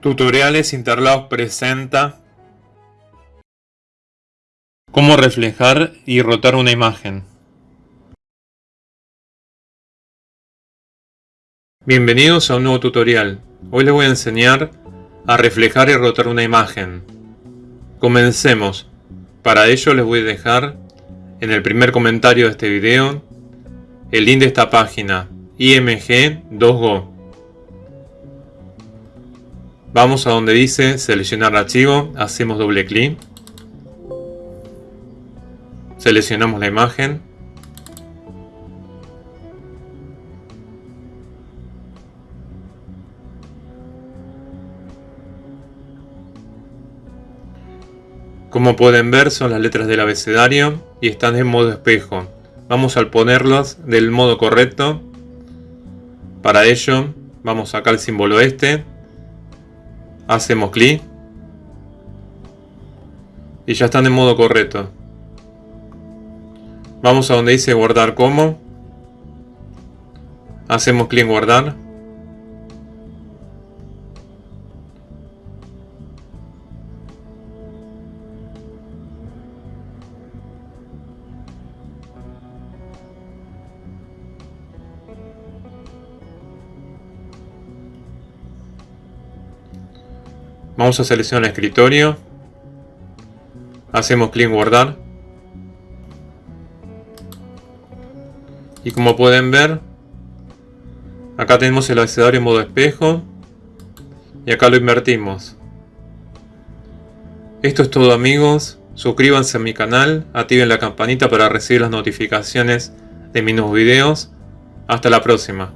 Tutoriales Interlagos presenta Cómo reflejar y rotar una imagen. Bienvenidos a un nuevo tutorial. Hoy les voy a enseñar a reflejar y rotar una imagen. Comencemos. Para ello les voy a dejar en el primer comentario de este video el link de esta página IMG2Go Vamos a donde dice seleccionar archivo, hacemos doble clic. Seleccionamos la imagen. Como pueden ver son las letras del abecedario y están en modo espejo. Vamos a ponerlas del modo correcto. Para ello vamos acá al símbolo este Hacemos clic. Y ya están en modo correcto. Vamos a donde dice guardar como. Hacemos clic en guardar. Vamos a seleccionar el escritorio. Hacemos clic en guardar. Y como pueden ver, acá tenemos el abecedario en modo espejo. Y acá lo invertimos. Esto es todo amigos. Suscríbanse a mi canal, activen la campanita para recibir las notificaciones de mis nuevos videos. Hasta la próxima.